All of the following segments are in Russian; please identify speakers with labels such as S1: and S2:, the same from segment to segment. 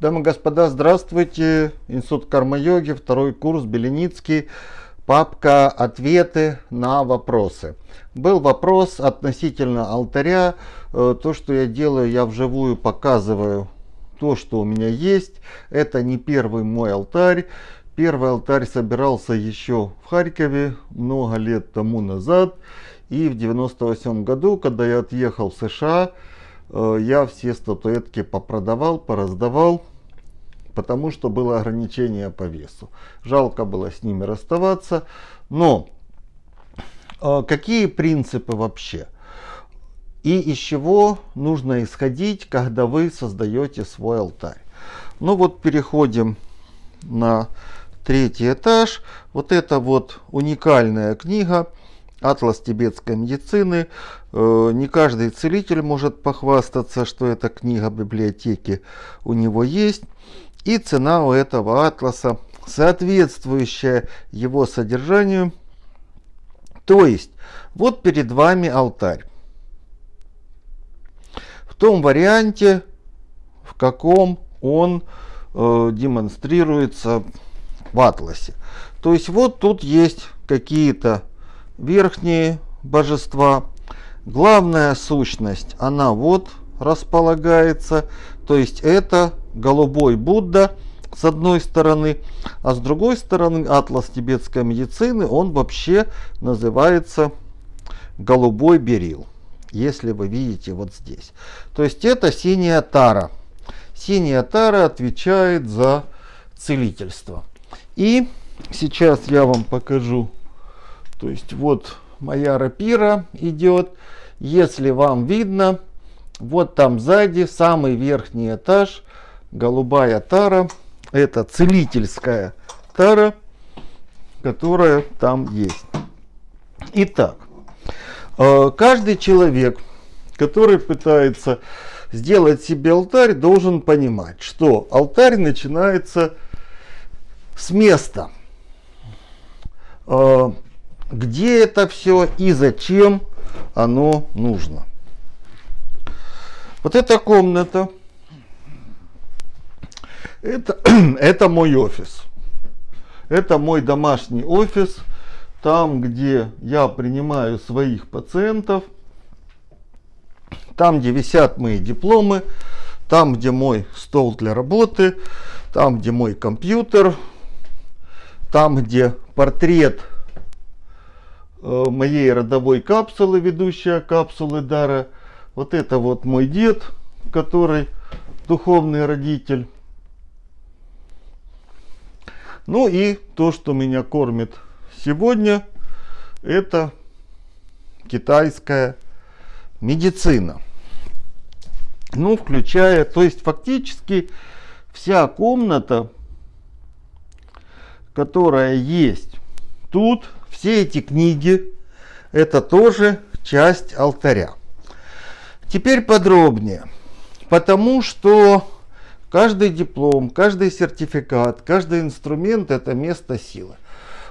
S1: Дамы и господа, здравствуйте. Институт карма-йоги, второй курс, Беленицкий. Папка «Ответы на вопросы». Был вопрос относительно алтаря. Э, то, что я делаю, я вживую показываю то, что у меня есть. Это не первый мой алтарь. Первый алтарь собирался еще в Харькове много лет тому назад. И в 98 году, когда я отъехал в США, э, я все статуэтки попродавал, пораздавал, потому что было ограничение по весу. Жалко было с ними расставаться. Но э, какие принципы вообще? И из чего нужно исходить, когда вы создаете свой алтарь? Ну вот переходим на третий этаж. Вот это вот уникальная книга Атлас тибетской медицины. Э, не каждый целитель может похвастаться, что эта книга в библиотеке у него есть. И цена у этого атласа соответствующая его содержанию. То есть, вот перед вами алтарь. В том варианте, в каком он э, демонстрируется в атласе. То есть, вот тут есть какие-то верхние божества. Главная сущность, она вот располагается. То есть это голубой Будда с одной стороны, а с другой стороны атлас тибетской медицины, он вообще называется голубой берил. Если вы видите вот здесь. То есть это синяя тара. Синяя тара отвечает за целительство. И сейчас я вам покажу то есть вот моя рапира идет. Если вам видно, вот там сзади самый верхний этаж, голубая тара. Это целительская тара, которая там есть. Итак, э, каждый человек, который пытается сделать себе алтарь, должен понимать, что алтарь начинается с места. Э, где это все и зачем оно нужно. Вот эта комната, это, это мой офис. Это мой домашний офис, там, где я принимаю своих пациентов, там, где висят мои дипломы, там, где мой стол для работы, там, где мой компьютер, там, где портрет Э, моей родовой капсулы, ведущая капсулы дара. Вот это вот мой дед, который духовный родитель. Ну и то, что меня кормит сегодня, это китайская медицина. Ну, включая, то есть фактически вся комната, которая есть тут, все эти книги это тоже часть алтаря. Теперь подробнее. Потому что каждый диплом, каждый сертификат, каждый инструмент это место силы.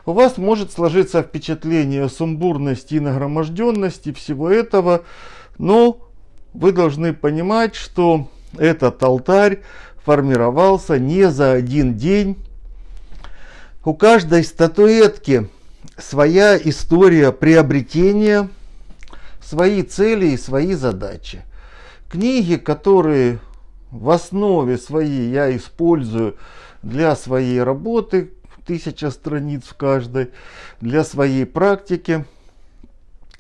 S1: У вас может сложиться впечатление сумбурности и нагроможденности всего этого, но вы должны понимать, что этот алтарь формировался не за один день. У каждой статуэтки своя история приобретения, свои цели и свои задачи. Книги, которые в основе своей я использую для своей работы, тысяча страниц в каждой, для своей практики.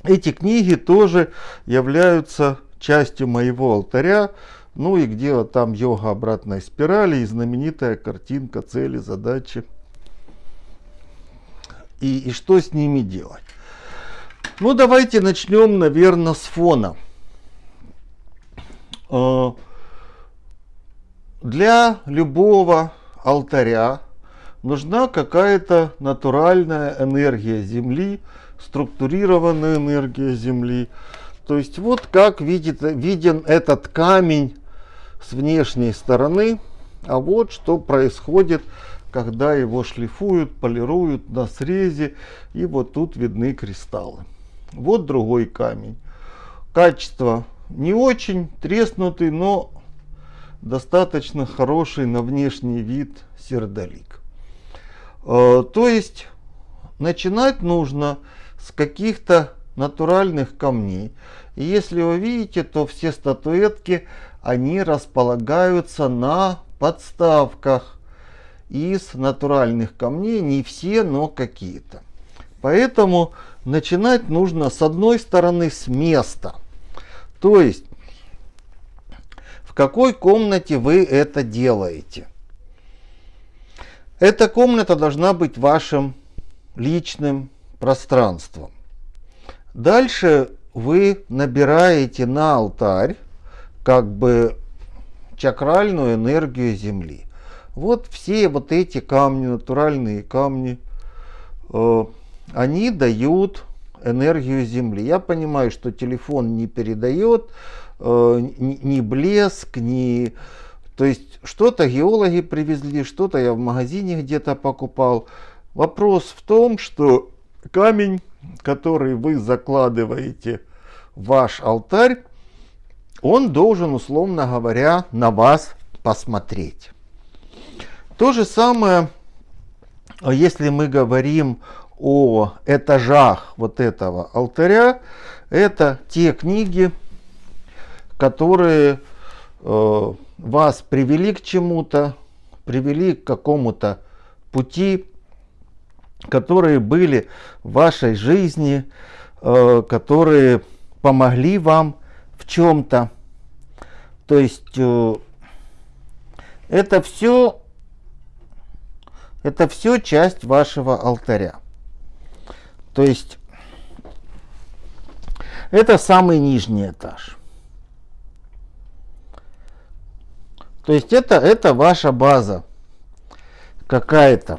S1: Эти книги тоже являются частью моего алтаря, ну и где там йога обратной спирали и знаменитая картинка цели, задачи и, и что с ними делать. Ну, давайте начнем, наверное, с фона. Для любого алтаря нужна какая-то натуральная энергия Земли, структурированная энергия Земли. То есть вот как видит, виден этот камень с внешней стороны, а вот что происходит когда его шлифуют, полируют на срезе, и вот тут видны кристаллы. Вот другой камень. Качество не очень треснутый, но достаточно хороший на внешний вид сердолик. Э, то есть начинать нужно с каких-то натуральных камней. И если вы видите, то все статуэтки, они располагаются на подставках из натуральных камней. Не все, но какие-то. Поэтому начинать нужно с одной стороны с места. То есть какой комнате вы это делаете. Эта комната должна быть вашим личным пространством. Дальше вы набираете на алтарь как бы чакральную энергию Земли. Вот все вот эти камни, натуральные камни, э, они дают энергию Земли. Я понимаю, что телефон не передает ни, ни блеск, ни... То есть что-то геологи привезли, что-то я в магазине где-то покупал. Вопрос в том, что камень, который вы закладываете в ваш алтарь, он должен, условно говоря, на вас посмотреть. То же самое, если мы говорим о этажах вот этого алтаря, это те книги, которые э, вас привели к чему-то, привели к какому-то пути, которые были в вашей жизни, э, которые помогли вам в чем-то. То есть э, это все, это все часть вашего алтаря. То есть это самый нижний этаж. То есть это, это ваша база какая-то.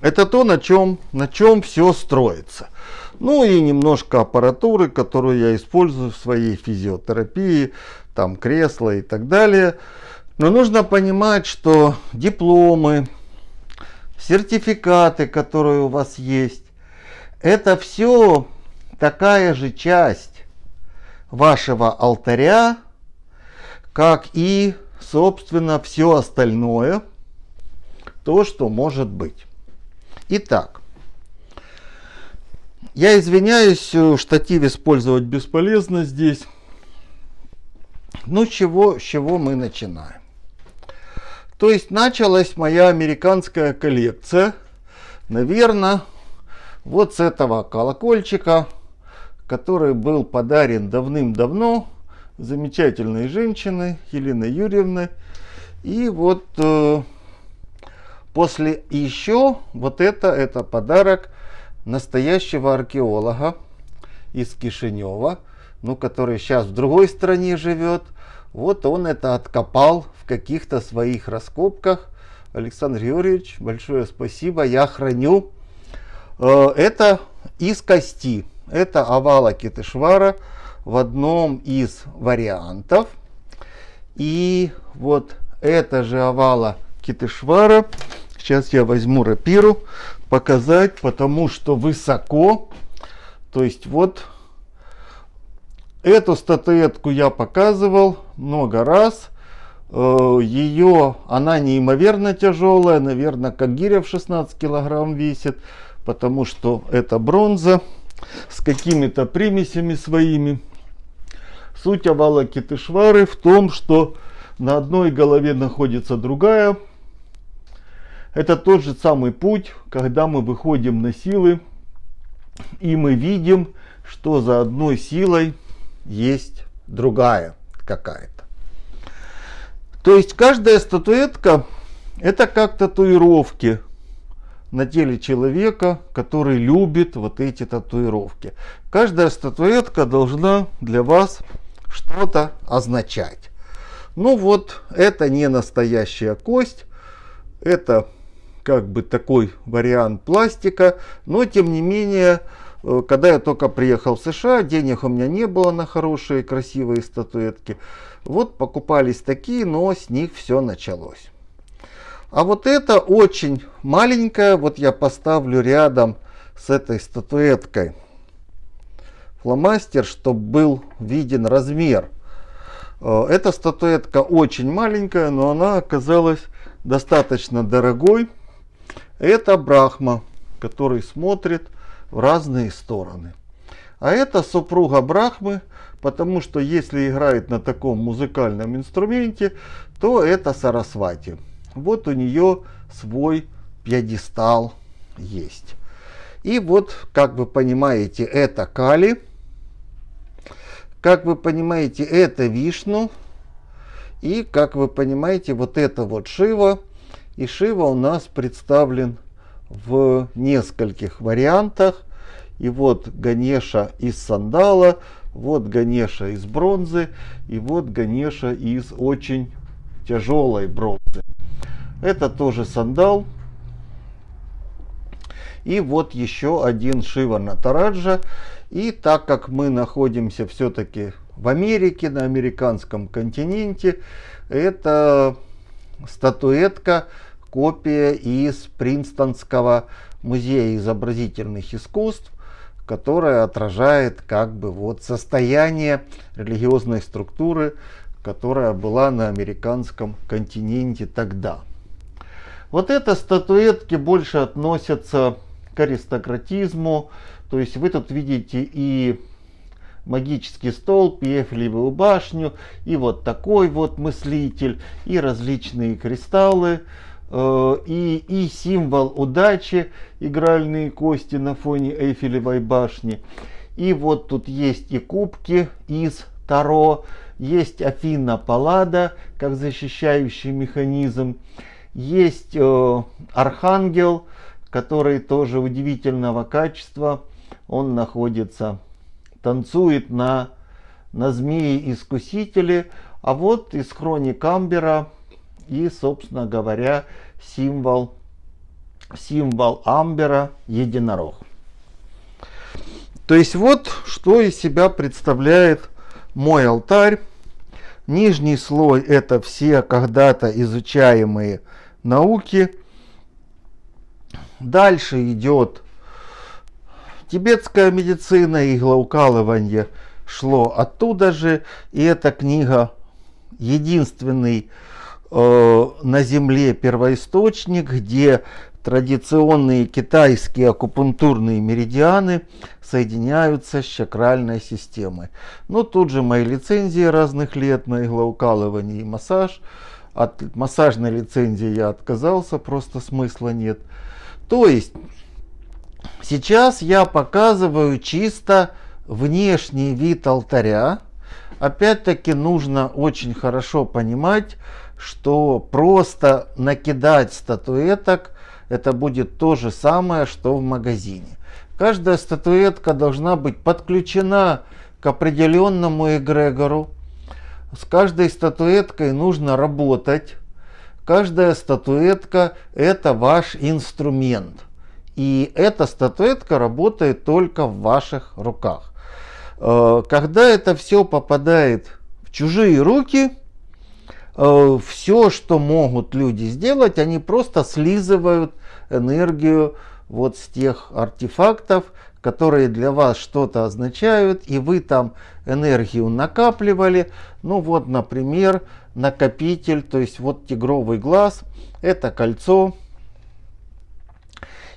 S1: Это то, на чем, на чем все строится. Ну и немножко аппаратуры, которую я использую в своей физиотерапии, там кресла и так далее. Но нужно понимать, что дипломы, сертификаты, которые у вас есть, это все такая же часть вашего алтаря, как и, собственно, все остальное, то, что может быть. Итак, я извиняюсь, э, штатив использовать бесполезно здесь. Ну, чего, с чего мы начинаем? То есть началась моя американская коллекция. Наверное, вот с этого колокольчика, который был подарен давным-давно замечательной женщиной Еленой Юрьевной. И вот э, после еще вот это, это подарок настоящего археолога из Кишинева, ну, который сейчас в другой стране живет. Вот он это откопал в каких-то своих раскопках. Александр Георгиевич, большое спасибо. Я храню. Э, это из кости. Это овала Китышвара в одном из вариантов. И вот это же овала Китышвара. Сейчас я возьму рапиру, показать, потому что высоко. То есть вот эту статуэтку я показывал много раз. Э, Ее, она неимоверно тяжелая, наверное, как гиря в 16 килограмм весит, потому что это бронза с какими-то примесями своими. Суть овала Китышвары в том, что на одной голове находится другая это тот же самый путь, когда мы выходим на силы, и мы видим, что за одной силой есть другая какая-то. То есть каждая статуэтка это как татуировки на теле человека, который любит вот эти татуировки. Каждая статуэтка должна для вас что-то означать. Ну вот, это не настоящая кость, это как бы такой вариант пластика, но тем не менее, когда я только приехал в США, денег у меня не было на хорошие красивые статуэтки. Вот покупались такие, но с них все началось. А вот это очень маленькая, вот я поставлю рядом с этой статуэткой фломастер, чтобы был виден размер. Э, эта статуэтка очень маленькая, но она оказалась достаточно дорогой. Это Брахма, который смотрит в разные стороны. А это супруга Брахмы, потому что если играет на таком музыкальном инструменте, то это Сарасвати. Вот у нее свой пьедестал есть. И вот, как вы понимаете, это Кали. Как вы понимаете, это Вишну. И, как вы понимаете, вот это вот Шива. И Шива у нас представлен в нескольких вариантах. И вот Ганеша из сандала, вот Ганеша из бронзы, и вот Ганеша из очень тяжелой бронзы. Это тоже сандал. И вот еще один Шива Натараджа. И так как мы находимся все-таки в Америке, на американском континенте, это статуэтка, копия из Принстонского музея изобразительных искусств, которая отражает как бы вот состояние религиозной структуры, которая была на американском континенте тогда. Вот это статуэтки больше относятся к аристократизму, то есть вы тут видите и магический столб, и Эйфелевую башню, и вот такой вот мыслитель, и различные кристаллы, и, и символ удачи, игральные кости на фоне Эйфелевой башни. И вот тут есть и кубки из Таро, есть Афина Паллада, как защищающий механизм, есть э, Архангел, который тоже удивительного качества, он находится, танцует на, на змеи-искусителе, а вот из хроник Амбера и, собственно говоря, символ, символ Амбера единорог. То есть вот что из себя представляет мой алтарь. Нижний слой это все когда-то изучаемые науки. Дальше идет Тибетская медицина, иглоукалывание шло оттуда же. И эта книга единственный на Земле первоисточник, где традиционные китайские акупунктурные меридианы соединяются с чакральной системой. Но тут же мои лицензии разных лет на иглоукалывание и массаж. От массажной лицензии я отказался, просто смысла нет. То есть Сейчас я показываю чисто внешний вид алтаря. Опять-таки нужно очень хорошо понимать, что просто накидать статуэток это будет то же самое, что в магазине. Каждая статуэтка должна быть подключена к определенному эгрегору. С каждой статуэткой нужно работать. Каждая статуэтка это ваш инструмент. И эта статуэтка работает только в ваших руках. Э, когда это все попадает в чужие руки, все, что могут люди сделать, они просто слизывают энергию вот с тех артефактов, которые для вас что-то означают, и вы там энергию накапливали. Ну вот, например, накопитель, то есть вот тигровый глаз, это кольцо,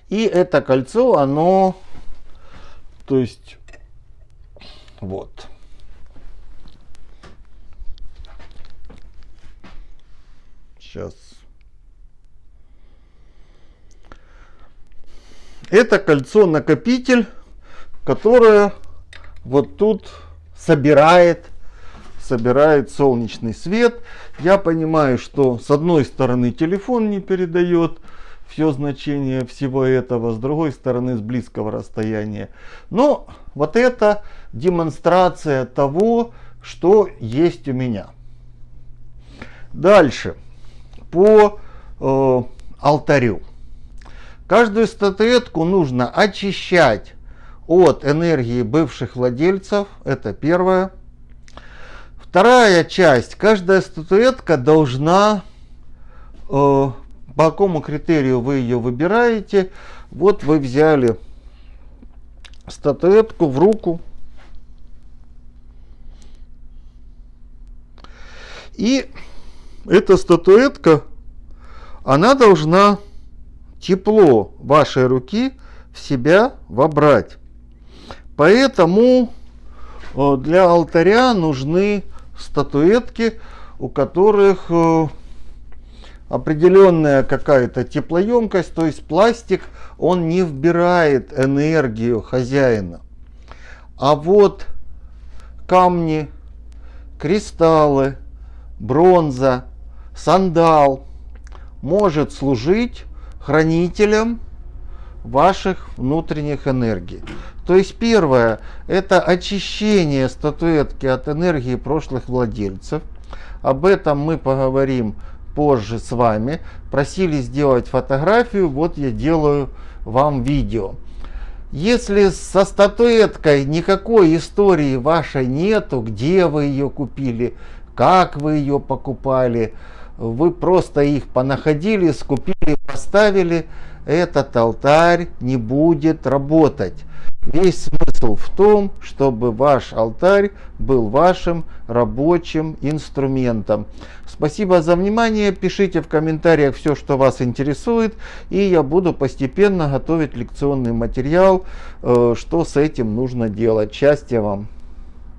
S1: и это кольцо, оно, то есть, вот. Сейчас. Это кольцо-накопитель, которое вот тут собирает собирает солнечный свет. Я понимаю, что с одной стороны телефон не передает, все значение всего этого, с другой стороны с близкого расстояния. Но вот это демонстрация того, что есть у меня. Дальше, по э, алтарю. Каждую статуэтку нужно очищать от энергии бывших владельцев, это первое. Вторая часть, каждая статуэтка должна э, по какому критерию вы ее выбираете. Вот вы взяли статуэтку в руку. И эта статуэтка, она должна тепло вашей руки в себя вобрать. Поэтому э, для алтаря нужны статуэтки, у которых э, определенная какая-то теплоемкость, то есть пластик, он не вбирает энергию хозяина. А вот камни, кристаллы, бронза, сандал может служить хранителем ваших внутренних энергий. То есть первое, это очищение статуэтки от энергии прошлых владельцев. Об этом мы поговорим позже с вами. Просили сделать фотографию, вот я делаю вам видео. Если со статуэткой никакой истории вашей нету, где вы ее купили, как вы ее покупали, вы просто их понаходили, скупили, поставили, этот алтарь не будет работать. Весь смысл в том, чтобы ваш алтарь был вашим рабочим инструментом. Спасибо за внимание. Пишите в комментариях все, что вас интересует. И я буду постепенно готовить лекционный материал, э, что с этим нужно делать. Счастья вам!